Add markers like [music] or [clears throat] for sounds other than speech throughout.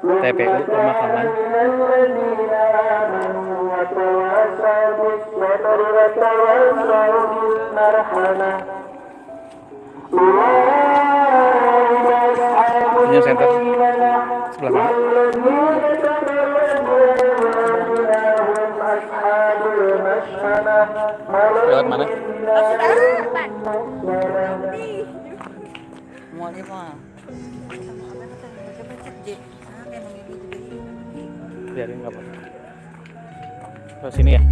TPU pemakaman Ini center sebelah mana? Lewat mana? Mau di mana? Biarin nggak apa-apa. Ke sini ya.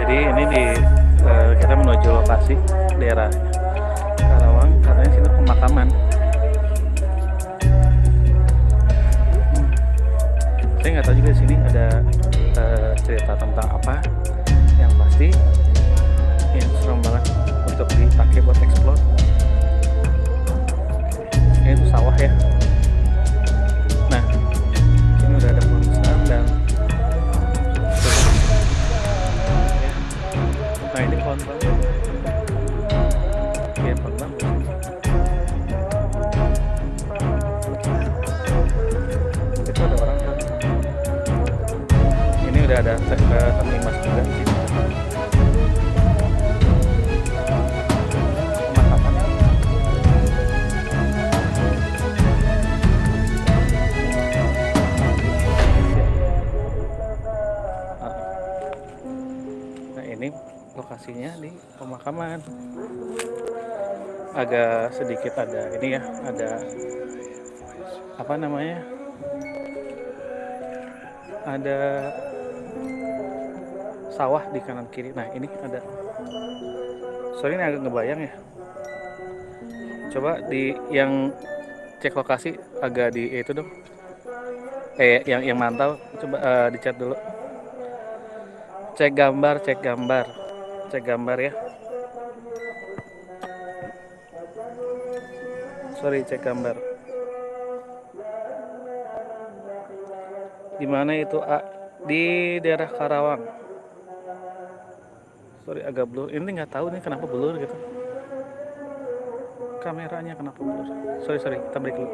Jadi ini di eh, kita menuju lokasi daerah Karawang katanya sini pemakaman. Hmm. Saya nggak tahu juga di sini ada eh, cerita tentang apa. Ini serem banget untuk dipakai buat explore. Ini tuh sawah ya. Nah, ini udah ada pohon besar dan Ya. Nah ini pohon bambu. Bambu. Itu ada orang kan? Ini udah ada eh, juga di lokasinya di pemakaman. Agak sedikit ada ini ya, ada apa namanya? Ada sawah di kanan kiri. Nah ini ada. Sorry ini agak ngebayang ya. Coba di yang cek lokasi agak di itu dong. Eh yang yang mantau coba eh, dicat dulu cek gambar cek gambar cek gambar ya. Sorry cek gambar. Di mana itu A? Di daerah Karawang. Sorry agak blur. Ini nggak tahu nih kenapa blur gitu. Kameranya kenapa blur? Sorry sorry kita break dulu.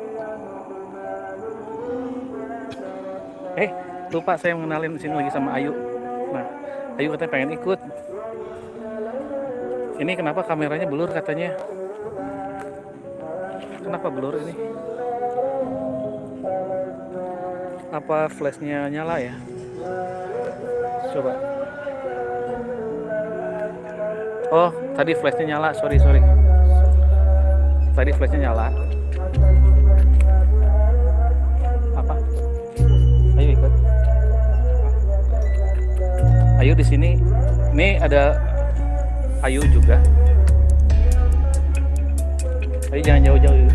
Eh lupa saya mengenalin sini lagi sama Ayu. Nah Ayu katanya pengen ikut ini kenapa kameranya blur katanya? Kenapa blur ini? Apa flashnya nyala ya? Coba. Oh tadi flashnya nyala. Sorry sorry. Tadi flashnya nyala. Apa? Ayo ikut. Ayu di sini. Ini ada Ayu juga. Ayu jangan jauh-jauh?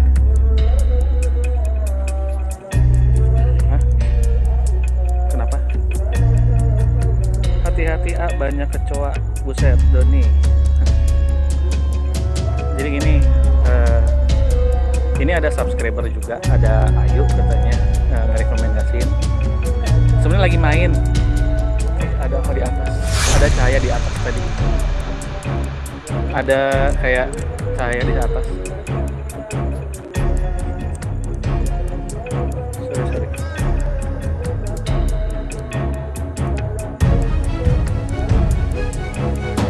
Kenapa? Hati-hati ah banyak kecoa. Buset Doni. Jadi gini eh, ini ada subscriber juga. Ada Ayu katanya eh, ngerekomendasiin. Sebenarnya lagi main. Ada apa di atas? Ada cahaya di atas tadi ada kayak cahaya di atas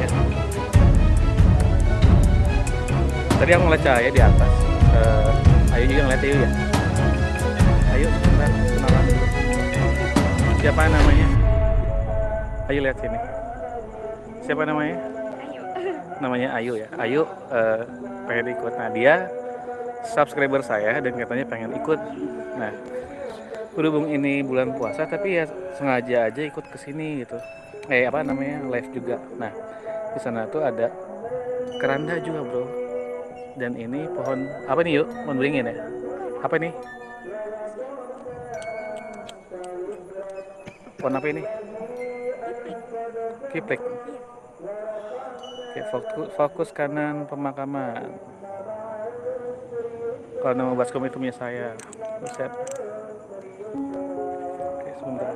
Ya. tadi aku ngeliat cahaya di atas Eh, ayo juga ngeliat Ayu ya ayo sebentar kenalan siapa namanya Ayo lihat sini. Siapa namanya? Namanya Ayu ya. Ayu eh, pengen ikut. Nah dia subscriber saya dan katanya pengen ikut. Nah berhubung ini bulan puasa tapi ya sengaja aja ikut ke sini gitu. Eh apa namanya live juga. Nah di sana tuh ada keranda juga bro. Dan ini pohon apa nih yuk? Pohon beringin ya? Apa ini? Pohon apa ini? Kiplek. Oke, fokus, fokus kanan pemakaman. Kalau nama baskom itu punya saya. Resep. Oke, sebentar.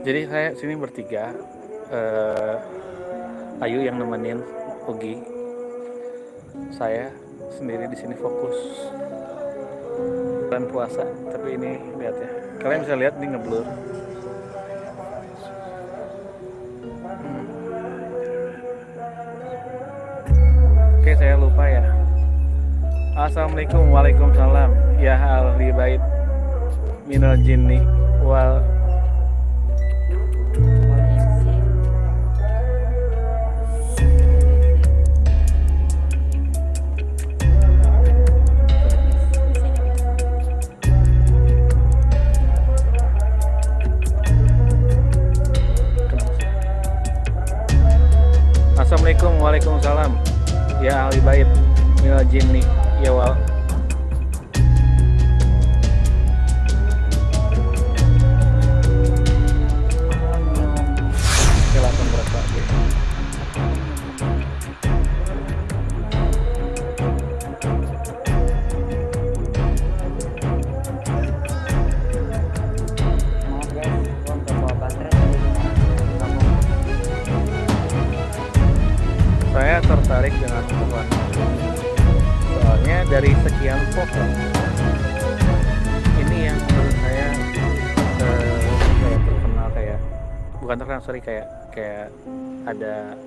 Jadi saya sini bertiga. Uh, Ayu yang nemenin Ugi. Saya sendiri di sini fokus dan puasa tapi ini lihat ya kalian bisa lihat ini ngeblur Assalamualaikum. Waalaikumsalam. Ya ahli bait minal jinni wal bukan terkenal sorry kayak kayak ada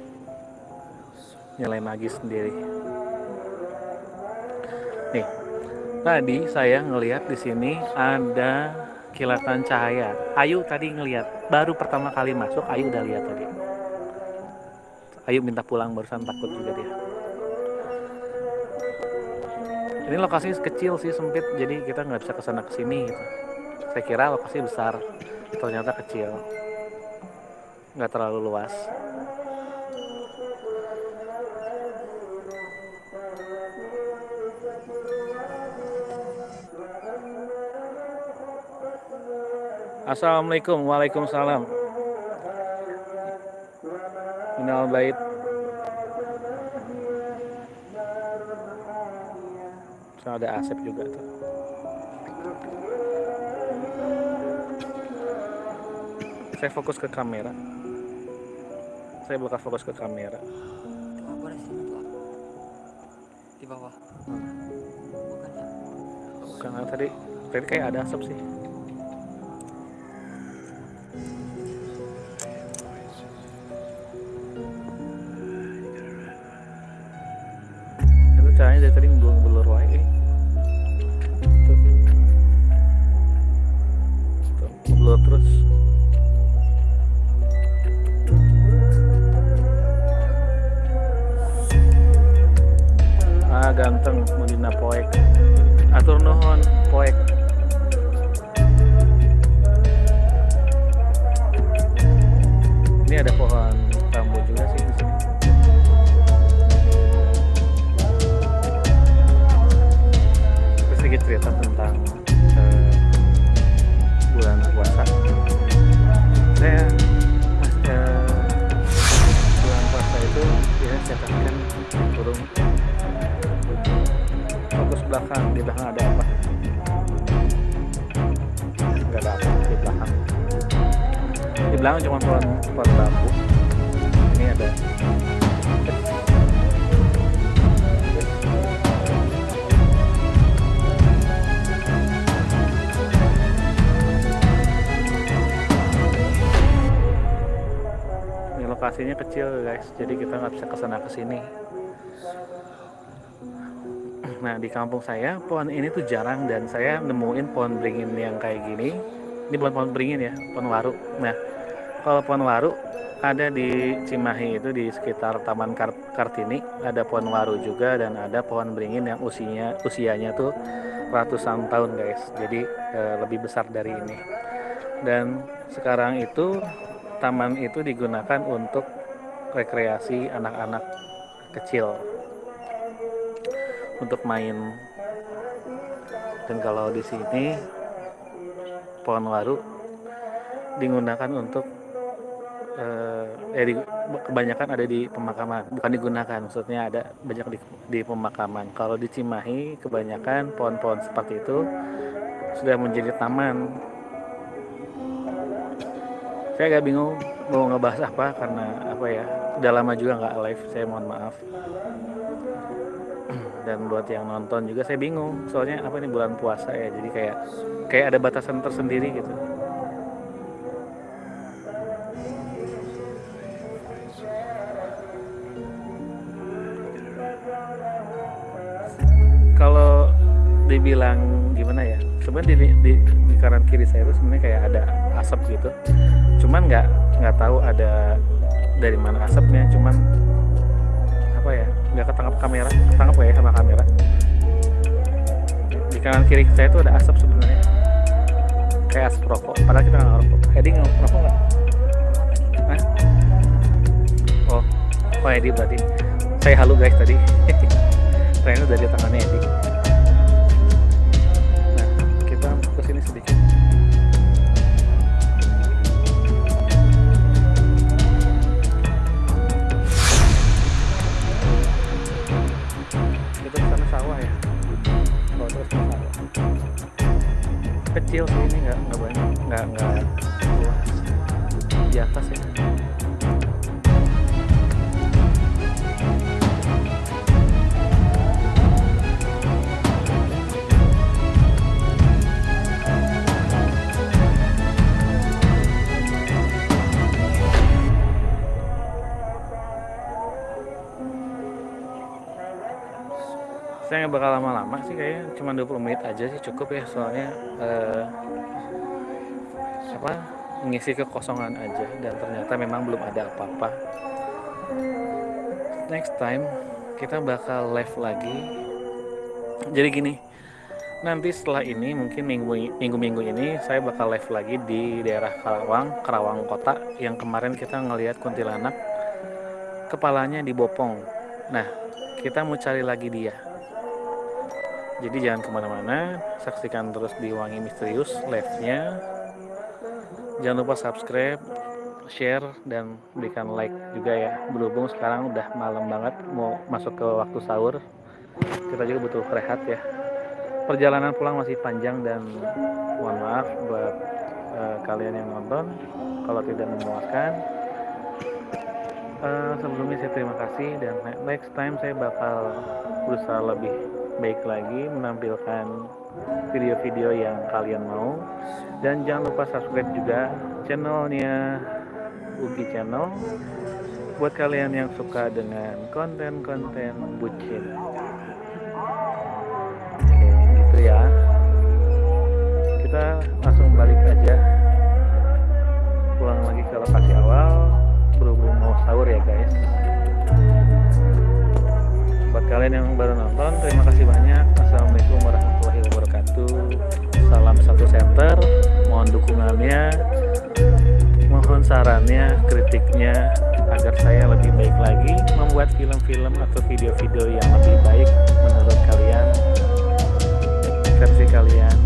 nilai magis sendiri. Nih tadi saya ngelihat di sini ada kilatan cahaya. Ayu tadi ngelihat baru pertama kali masuk Ayu udah lihat tadi. Ayo minta pulang barusan takut juga dia. Ini lokasinya kecil sih sempit jadi kita nggak bisa ke sana ke sini gitu. Saya kira lokasi besar ternyata kecil nggak terlalu luas. Assalamualaikum Waalaikumsalam. Minal bait. So, ada asep juga tuh. Saya fokus ke kamera saya buka fokus ke kamera. Di bawah. Bukan ya tadi tadi kayak ada asap sih. Caranya dari tadi belum belur wae tuh. Tuh belur terus ganteng Medina poek. Atur nuhon poek. Ini ada pohon lokasinya kecil guys. Jadi kita nggak bisa ke sana ke sini nah di kampung saya pohon ini tuh jarang dan saya nemuin pohon beringin yang kayak gini. Ini bukan pohon beringin ya pohon waru. Nah kalau pohon waru ada di Cimahi itu di sekitar Taman Kart Kartini ada pohon waru juga dan ada pohon beringin yang usianya usianya tuh ratusan tahun guys. Jadi e, lebih besar dari ini. Dan sekarang itu taman itu digunakan untuk rekreasi anak-anak kecil. Untuk main. Dan kalau di sini pohon waru digunakan untuk eh, eh di, kebanyakan ada di pemakaman. Bukan digunakan maksudnya ada banyak di, di pemakaman. Kalau di Cimahi kebanyakan pohon-pohon seperti itu sudah menjadi taman saya agak bingung mau ngebahas apa karena apa ya udah lama juga nggak live saya mohon maaf. [clears throat] Dan buat yang nonton juga saya bingung soalnya apa ini bulan puasa ya jadi kayak kayak ada batasan tersendiri gitu. Kalau dibilang gimana ya sebenarnya di, di, di kanan kiri saya itu sebenarnya kayak ada asap gitu cuman nggak nggak tahu ada dari mana asapnya cuman apa ya nggak ketangkap kamera ketangkap ya sama kamera? Di kanan kiri saya itu ada asap sebenarnya. Kayak asap rokok padahal kita nggak ngerokok. Edi ngerokok nggak? Oh oh Edi berarti. Saya halu guys tadi. [laughs] Trennya dari tangannya Edi ke sana sawah ya? Kalau terus ke sawah kecil sih ini nggak nggak banyak nggak nggak luas. Di atas ya saya nggak bakal lama-lama sih kayaknya. Cuma 20 menit aja sih cukup ya. Soalnya eh, apa mengisi kekosongan aja. Dan ternyata memang belum ada apa-apa. Next time kita bakal live lagi. Jadi gini nanti setelah ini mungkin minggu minggu-minggu ini saya bakal live lagi di daerah Karawang Karawang Kota yang kemarin kita ngelihat kuntilanak kepalanya dibopong. Nah kita mau cari lagi dia jadi jangan ke mana-mana saksikan terus di Wangi Misterius live-nya. Jangan lupa subscribe share dan berikan like juga ya. Berhubung sekarang udah malam banget mau masuk ke waktu sahur kita juga butuh rehat ya. Perjalanan pulang masih panjang dan mohon maaf buat eh, kalian yang nonton. Kalau tidak memuaskan Eh, sebelumnya saya terima kasih dan ne- next time saya bakal berusaha lebih baik lagi menampilkan video-video yang kalian mau. Dan jangan lupa subscribe juga channelnya Ugi Channel. Buat kalian yang suka dengan konten-konten bucin. Oke gitu ya. Kita langsung balik aja. Pulang lagi ke lokasi awal. Berhubung mau sahur ya guys. Buat kalian yang baru dukungannya mohon sarannya kritiknya agar saya lebih baik lagi membuat film-film atau video-video yang lebih baik menurut kalian versi kalian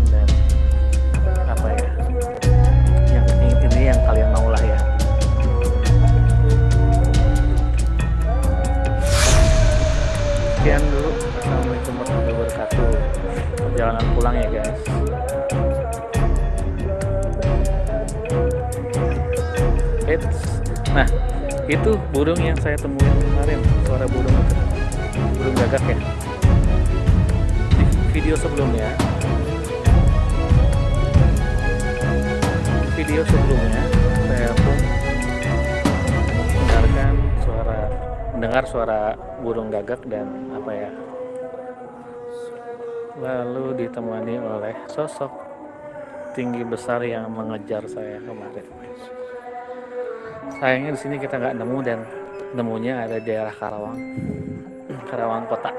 saya temuin kemarin suara burung burung gagak ya? Di video sebelumnya video sebelumnya saya pun mendengarkan suara mendengar suara burung gagak dan apa ya? Lalu ditemani oleh sosok tinggi besar yang mengejar saya kemarin. Sayangnya di sini kita nggak nemu dan nemunya ada di daerah Karawang. Karawang kota.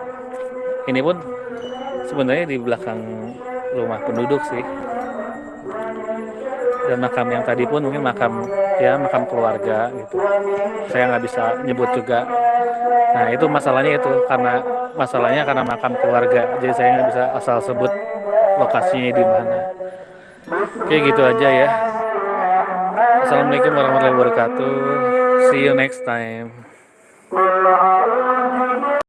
Ini pun sebenarnya di belakang rumah penduduk sih. Dan makam yang tadi pun mungkin makam ya makam keluarga gitu. Saya nggak bisa nyebut juga. Nah itu masalahnya itu karena masalahnya karena makam keluarga. Jadi saya nggak bisa asal sebut lokasinya di mana. Oke gitu aja ya. Assalamualaikum warahmatullahi wabarakatuh See you next time.